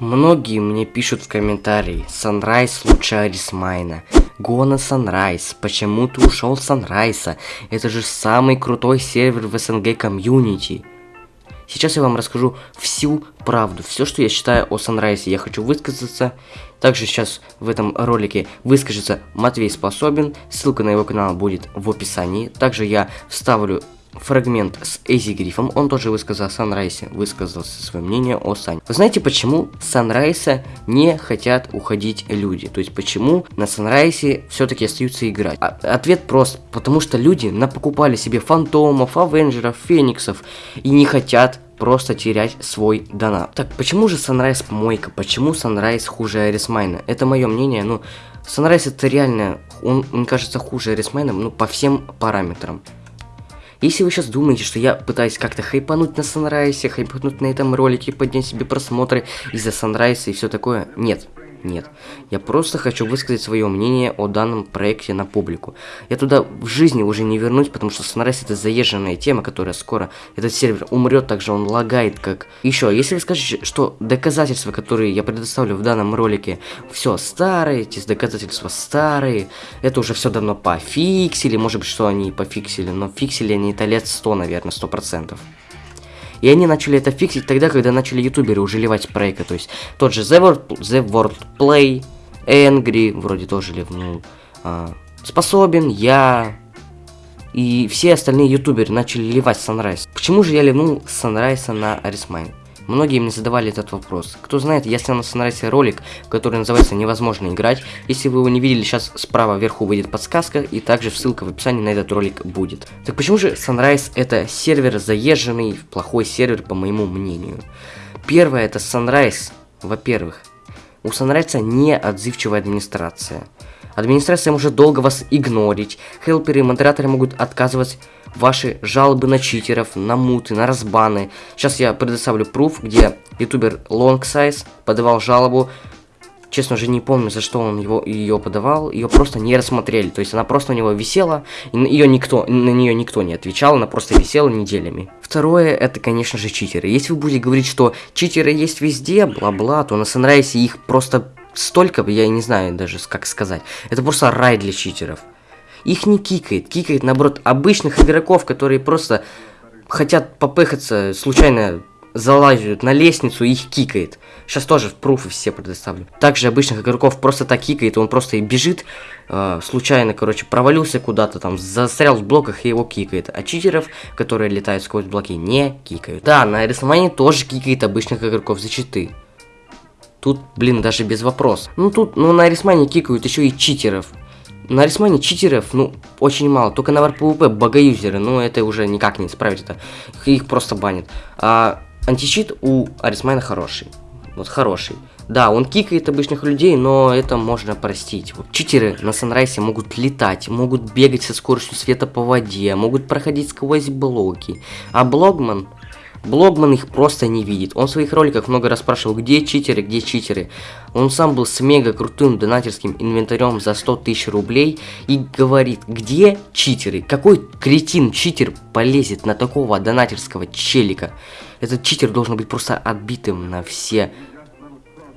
Многие мне пишут в комментарии, Sunrise лучше Арисмайна. Go на Sunrise, почему ты ушел с Sunrise? Это же самый крутой сервер в СНГ комьюнити. Сейчас я вам расскажу всю правду, все, что я считаю о Sunrise. Я хочу высказаться. Также сейчас в этом ролике выскажется Матвей Способен. Ссылка на его канал будет в описании. Также я вставлю фрагмент с Эзи Грифом, он тоже высказал о Санрайсе, высказался свое мнение о Сане. Вы знаете, почему Санрайса не хотят уходить люди? То есть, почему на Санрайсе все-таки остаются играть? А ответ прост, потому что люди напокупали себе фантомов, авенджеров, фениксов и не хотят просто терять свой донат. Так, почему же Sunrise помойка? Почему Sunrise хуже Арисмайна? Это мое мнение, ну, Sunrise это реально, он, мне кажется, хуже Арисмайна, ну, по всем параметрам. Если вы сейчас думаете, что я пытаюсь как-то хайпануть на Санрайсе, хайпануть на этом ролике, поднять себе просмотры из-за Санрайса и все такое, нет. Нет. Я просто хочу высказать свое мнение о данном проекте на публику. Я туда в жизни уже не вернусь, потому что Sunrise это заезженная тема, которая скоро этот сервер умрет, также он лагает как... Еще, если вы скажете, что доказательства, которые я предоставлю в данном ролике, все старые, эти доказательства старые, это уже все давно пофиксили, может быть, что они пофиксили, но фиксили они это лет 100, наверное, 100%. И они начали это фиксить тогда, когда начали ютуберы уже ливать проекты. То есть тот же The World, The World Play, Angry, вроде тоже ливнул. А, способен, я... И все остальные ютуберы начали ливать Sunrise. Почему же я ливнул Sunrise на AresMine? Многие мне задавали этот вопрос. Кто знает, снял на Sunrise ролик, который называется «Невозможно играть». Если вы его не видели, сейчас справа вверху выйдет подсказка, и также ссылка в описании на этот ролик будет. Так почему же Sunrise это сервер заезженный, плохой сервер, по моему мнению? Первое, это Sunrise, во-первых. У Sunrise не отзывчивая администрация. Администрация может долго вас игнорить, хелперы и модераторы могут отказывать ваши жалобы на читеров, на муты, на разбаны. Сейчас я предоставлю пруф, где ютубер Longsize подавал жалобу. Честно же не помню, за что он его, ее подавал. Ее просто не рассмотрели. То есть она просто у него висела, и ее никто, на нее никто не отвечал, она просто висела неделями. Второе, это, конечно же, читеры. Если вы будете говорить, что читеры есть везде, бла-бла, то на Sunrise их просто столько, я не знаю даже, как сказать. Это просто рай для читеров. Их не кикает, кикает, наоборот, обычных игроков, которые просто хотят попыхаться, случайно залазят на лестницу их кикает. Сейчас тоже в пруфы все предоставлю. Также обычных игроков просто так кикает, он просто и бежит, э, случайно, короче, провалился куда-то там, застрял в блоках и его кикает. А читеров, которые летают сквозь блоки, не кикают. Да, на рисовании тоже кикает обычных игроков за читы. Тут, блин, даже без вопросов. Ну тут, ну на Арисмане кикают еще и читеров. На Арисмане читеров, ну, очень мало. Только на ВРПВП багаюзеры, ну, это уже никак не исправить это. Их просто банят. А античит у Арисмайна хороший. Вот хороший. Да, он кикает обычных людей, но это можно простить. Вот. Читеры на Санрайсе могут летать, могут бегать со скоростью света по воде, могут проходить сквозь блоки. А Блогман Блогман их просто не видит. Он в своих роликах много раз спрашивал, где читеры, где читеры. Он сам был с мега крутым донатерским инвентарем за 100 тысяч рублей и говорит, где читеры? Какой кретин-читер полезет на такого донатерского челика? Этот читер должен быть просто отбитым на все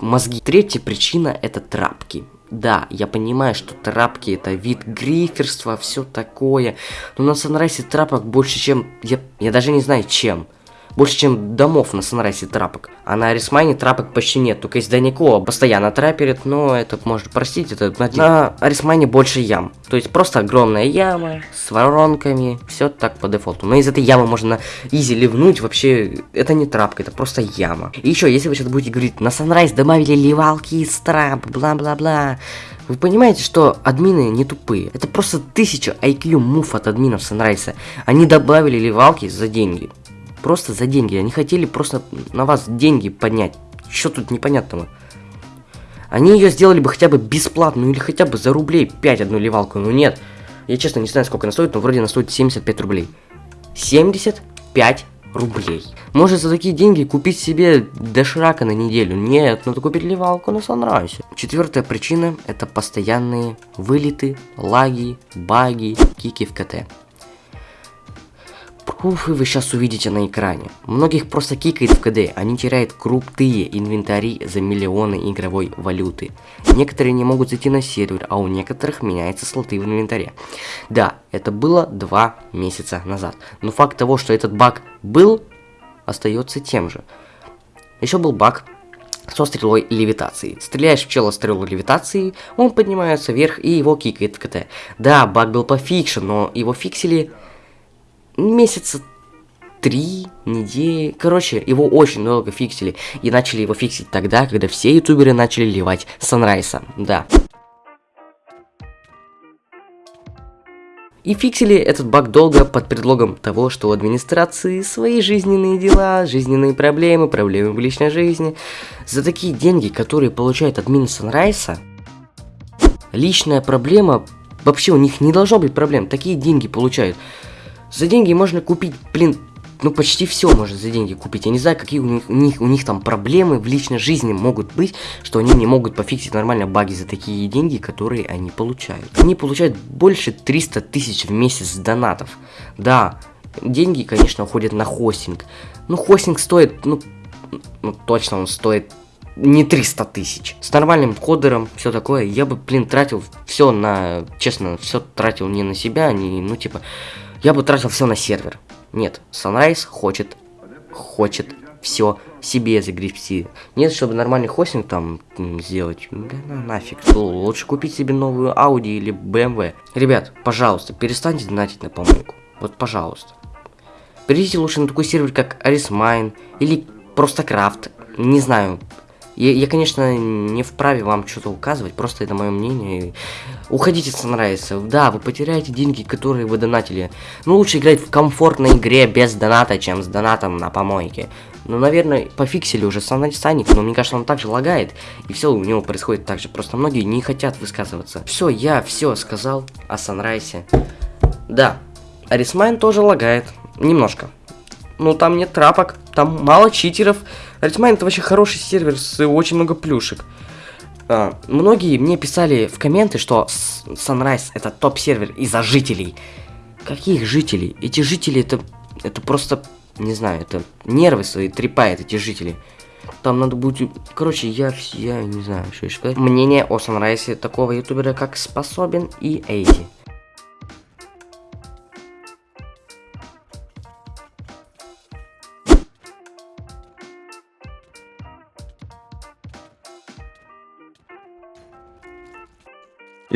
мозги. Третья причина это трапки. Да, я понимаю, что трапки это вид гриферства, все такое. Но на Санрайсе трапок больше, чем... Я, я даже не знаю, чем больше, чем домов на Санрайсе трапок. А на Арисмайне трапок почти нет, только из Данико постоянно траперит, но это можно простить, это на Арисмайне больше ям. То есть просто огромная яма с воронками, все так по дефолту. Но из этой ямы можно изи ливнуть, вообще это не трапка, это просто яма. И еще, если вы сейчас будете говорить, на Санрайз добавили ливалки из трап, бла-бла-бла, вы понимаете, что админы не тупые. Это просто тысяча IQ мув от админов Санрайса. Они добавили ливалки за деньги. Просто за деньги. Они хотели просто на вас деньги поднять. Что тут непонятного? Они ее сделали бы хотя бы бесплатно, ну или хотя бы за рублей 5 одну ливалку. Но нет. Я честно не знаю, сколько она стоит, но вроде она стоит 75 рублей. 75 рублей. Может за такие деньги купить себе доширака на неделю? Нет, надо купить ливалку на Санрайсе. Четвертая причина это постоянные вылеты, лаги, баги, кики в КТ. Уф, и вы сейчас увидите на экране. Многих просто кикает в КД, они теряют крупные инвентари за миллионы игровой валюты. Некоторые не могут зайти на сервер, а у некоторых меняются слоты в инвентаре. Да, это было два месяца назад. Но факт того, что этот баг был, остается тем же. Еще был баг со стрелой левитации. Стреляешь в чела стрелу левитации, он поднимается вверх и его кикает в КТ. Да, баг был пофикшен, но его фиксили месяца три недели. Короче, его очень долго фиксили. И начали его фиксить тогда, когда все ютуберы начали ливать Санрайса. Да. И фиксили этот баг долго под предлогом того, что у администрации свои жизненные дела, жизненные проблемы, проблемы в личной жизни. За такие деньги, которые получает админ Санрайса, личная проблема, вообще у них не должно быть проблем, такие деньги получают. За деньги можно купить, блин, ну почти все можно за деньги купить. Я не знаю, какие у них, у них, у них там проблемы в личной жизни могут быть, что они не могут пофиксить нормально баги за такие деньги, которые они получают. Они получают больше 300 тысяч в месяц донатов. Да, деньги, конечно, уходят на хостинг. Ну, хостинг стоит, ну, ну точно он стоит не 300 тысяч. С нормальным кодером, все такое, я бы, блин, тратил все на, честно, все тратил не на себя, не, ну, типа, я бы тратил все на сервер. Нет, Sunrise хочет, хочет все себе загребсти. Нет, чтобы нормальный хостинг там сделать. Да на нафиг. Лучше купить себе новую Audi или BMW. Ребят, пожалуйста, перестаньте донатить на помойку. Вот, пожалуйста. Перейдите лучше на такой сервер, как Arismine или просто Крафт. Не знаю, я, я, конечно, не вправе вам что-то указывать, просто это мое мнение. Уходите с Sunrise. Да, вы потеряете деньги, которые вы донатили. Ну, лучше играть в комфортной игре без доната, чем с донатом на помойке. Ну, наверное, пофиксили уже Саник, но мне кажется, он также лагает. И все у него происходит так же. Просто многие не хотят высказываться. Все, я все сказал о Санрайсе. Да, AresMine тоже лагает. Немножко. Ну, там нет трапок, там мало читеров. AltMine это вообще хороший сервер с очень много плюшек. А, многие мне писали в комменты, что Sunrise это топ-сервер из-за жителей. Каких жителей? Эти жители это, это просто, не знаю, это нервы свои трепает эти жители. Там надо будет... Короче, я, я не знаю, что еще сказать. Мнение о Sunrise такого ютубера, как Способен и Эйзи.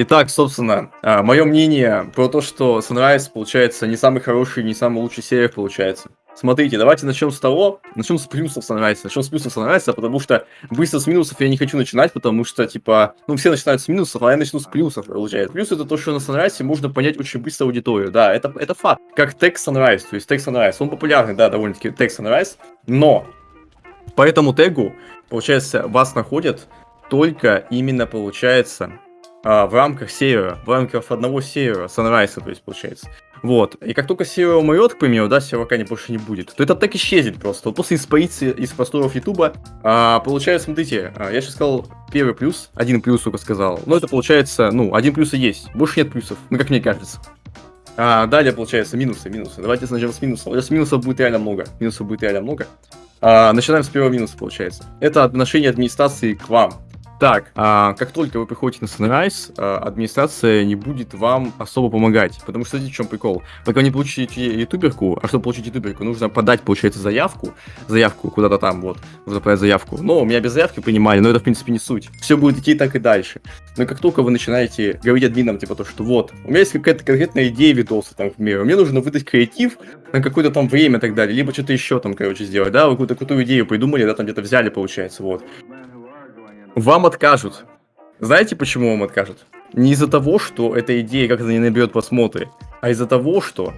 Итак, собственно, а, мое мнение про то, что Sunrise получается не самый хороший, не самый лучший сервер получается. Смотрите, давайте начнем с того, начнем с плюсов Sunrise, начнем с плюсов Sunrise, потому что быстро с минусов я не хочу начинать, потому что, типа, ну, все начинают с минусов, а я начну с плюсов, получается. Плюс это то, что на Sunrise можно понять очень быстро аудиторию, да, это, это факт. Как текст Sunrise, то есть текст Sunrise, он популярный, да, довольно-таки текст Sunrise, но по этому тегу, получается, вас находят только именно, получается, а, в рамках сервера, в рамках одного сервера, Sunrise, то есть, получается. Вот. И как только сервер умрет, к примеру, да, сервака не больше не будет, то этот так исчезнет просто. Вот после испарится из просторов Ютуба. А, получается, смотрите, а, я сейчас сказал первый плюс, один плюс только сказал. Но это получается, ну, один плюс и есть. Больше нет плюсов, ну, как мне кажется. А, далее, получается, минусы, минусы. Давайте начнем с минусов. Сейчас минусов будет реально много. Минусов будет реально много. А, начинаем с первого минуса, получается. Это отношение администрации к вам. Так, а, как только вы приходите на Sunrise, а, администрация не будет вам особо помогать. Потому что, смотрите, в чем прикол. Пока вы не получите ютуберку, а чтобы получить ютуберку, нужно подать, получается, заявку. Заявку куда-то там, вот. Нужно подать заявку. Но меня без заявки принимали, но это, в принципе, не суть. Все будет идти так и дальше. Но как только вы начинаете говорить админам, типа, то, что вот, у меня есть какая-то конкретная идея видоса, там, к миру, мне нужно выдать креатив на какое-то там время и так далее, либо что-то еще там, короче, сделать, да, вы какую-то крутую идею придумали, да, там где-то взяли, получается, вот вам откажут. Знаете, почему вам откажут? Не из-за того, что эта идея как-то не наберет просмотры, а из-за того, что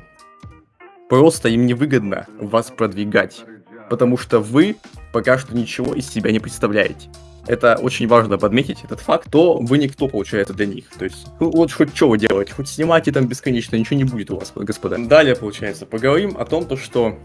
просто им невыгодно вас продвигать. Потому что вы пока что ничего из себя не представляете. Это очень важно подметить, этот факт, то вы никто, получается, для них. То есть, ну, вот хоть что вы делаете, хоть снимайте там бесконечно, ничего не будет у вас, господа. Далее, получается, поговорим о том, то, что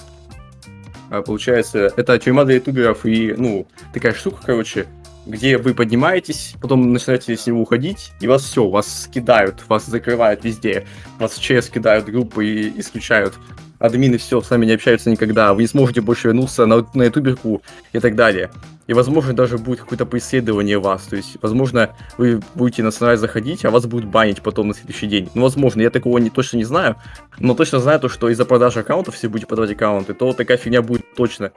а, получается, это тюрьма для ютуберов и, ну, такая штука, короче, где вы поднимаетесь, потом начинаете с него уходить, и вас все, вас скидают, вас закрывают везде, вас в ЧС кидают группы и исключают. админы все, с вами не общаются никогда, вы не сможете больше вернуться на, на ютуберку и так далее. И, возможно, даже будет какое-то преследование вас. То есть, возможно, вы будете на Sunrise заходить, а вас будут банить потом на следующий день. Ну, возможно, я такого не, точно не знаю. Но точно знаю то, что из-за продажи аккаунтов, если будете продавать аккаунты, то такая фигня будет точно.